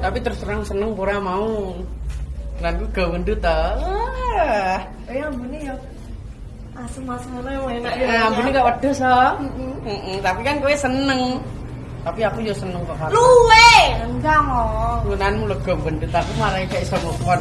Tapi terus terang seneng pura mau. lagu ku gak wendut ta. Ah. Oh, iya, ya asem-asem ngono yang enak ya. Ah, ampun gak wedhus so, Mm-mm. Tapi kan kue seneng. Tapi aku yo seneng kok. Luwe, enggak mau. Gunanmu lega wendut aku malah kayak sama kon